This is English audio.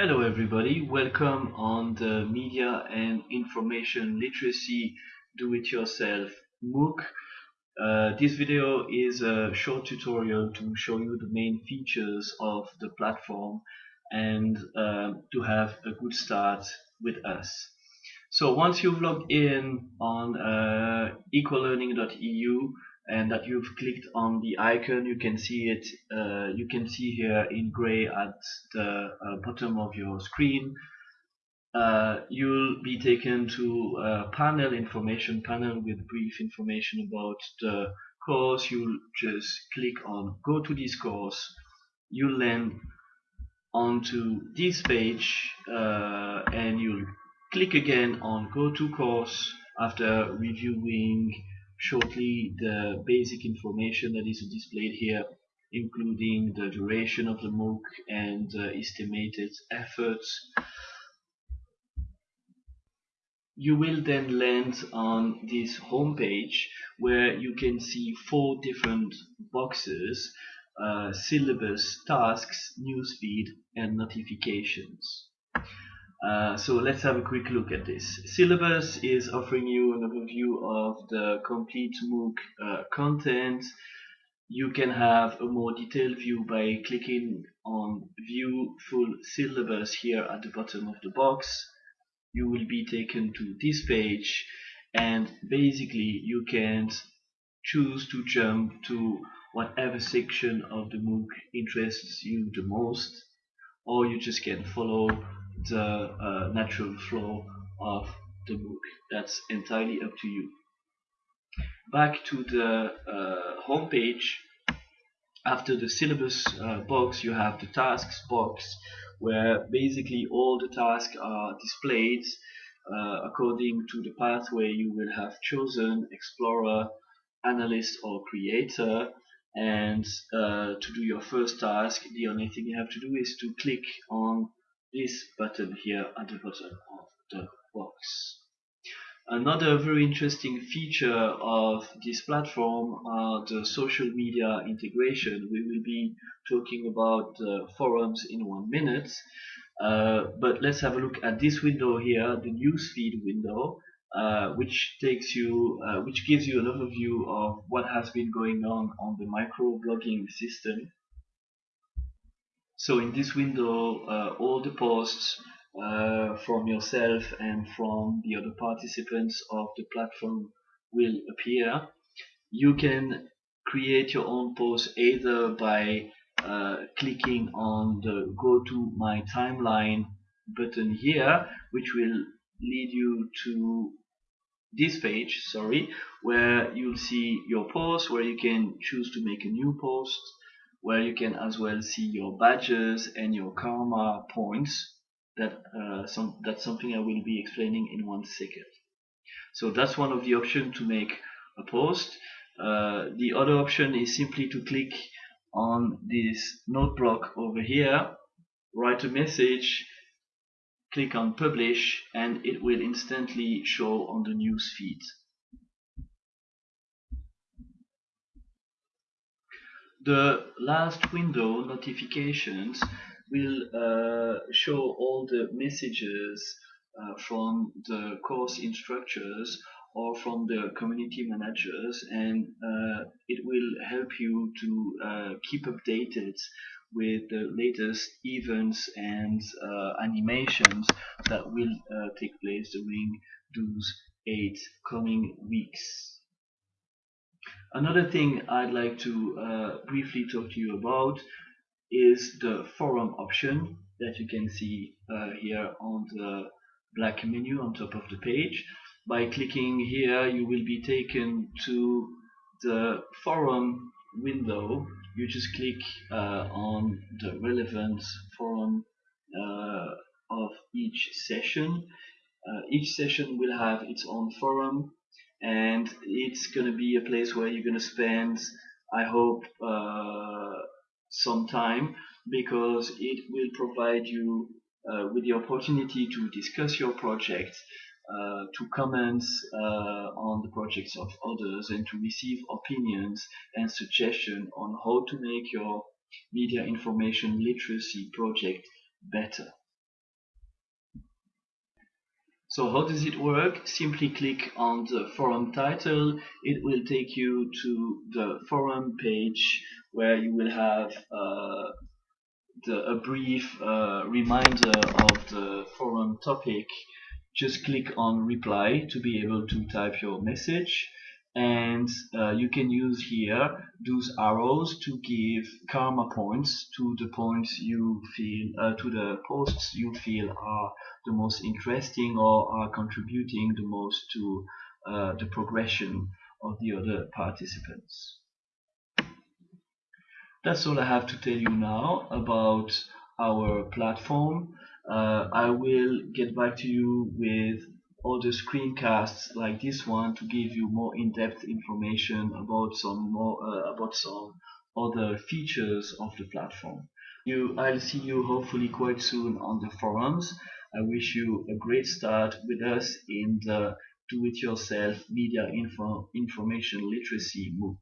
Hello everybody, welcome on the Media and Information Literacy Do-It-Yourself MOOC. Uh, this video is a short tutorial to show you the main features of the platform and uh, to have a good start with us. So once you've logged in on uh, ecolearning.eu and that you've clicked on the icon you can see it uh, you can see here in gray at the uh, bottom of your screen uh, you'll be taken to a panel information panel with brief information about the course. You'll just click on go to this course. You'll land onto this page uh, and you'll click again on go to course after reviewing shortly the basic information that is displayed here including the duration of the MOOC and uh, estimated efforts. You will then land on this home page where you can see four different boxes uh, syllabus, tasks, newsfeed and notifications. Uh, so let's have a quick look at this. Syllabus is offering you an overview of the complete MOOC uh, content. You can have a more detailed view by clicking on View Full Syllabus here at the bottom of the box. You will be taken to this page and basically you can choose to jump to whatever section of the MOOC interests you the most or you just can follow the uh, natural flow of the book. That's entirely up to you. Back to the uh, home page. After the syllabus uh, box, you have the tasks box, where basically all the tasks are displayed uh, according to the pathway you will have chosen: explorer, analyst, or creator. And uh, to do your first task, the only thing you have to do is to click on this button here at the bottom of the box. Another very interesting feature of this platform are the social media integration. We will be talking about the forums in one minute, uh, but let's have a look at this window here, the newsfeed window, uh, which takes you, uh, which gives you an overview of what has been going on on the microblogging system. So in this window, uh, all the posts uh, from yourself and from the other participants of the platform will appear. You can create your own post either by uh, clicking on the go to my timeline button here, which will lead you to this page, sorry, where you'll see your post, where you can choose to make a new post, where you can as well see your badges and your karma points that uh, some that's something I will be explaining in one second. So that's one of the options to make a post. Uh, the other option is simply to click on this note block over here write a message click on publish and it will instantly show on the news feed The last window, notifications, will uh, show all the messages uh, from the course instructors or from the community managers and uh, it will help you to uh, keep updated with the latest events and uh, animations that will uh, take place during those eight coming weeks. Another thing I'd like to uh, briefly talk to you about is the forum option that you can see uh, here on the black menu on top of the page. By clicking here you will be taken to the forum window. You just click uh, on the relevant forum uh, of each session. Uh, each session will have its own forum and it's going to be a place where you're going to spend I hope uh, some time because it will provide you uh, with the opportunity to discuss your project uh, to comment uh, on the projects of others and to receive opinions and suggestions on how to make your media information literacy project better. So how does it work? Simply click on the forum title. It will take you to the forum page where you will have uh, the, a brief uh, reminder of the forum topic. Just click on reply to be able to type your message and uh, you can use here those arrows to give karma points to the points you feel uh, to the posts you feel are the most interesting or are contributing the most to uh, the progression of the other participants. That's all I have to tell you now about our platform. Uh, I will get back to you with other screencasts like this one to give you more in-depth information about some more uh, about some other features of the platform. You, I'll see you hopefully quite soon on the forums. I wish you a great start with us in the do-it-yourself media info information literacy MOOC.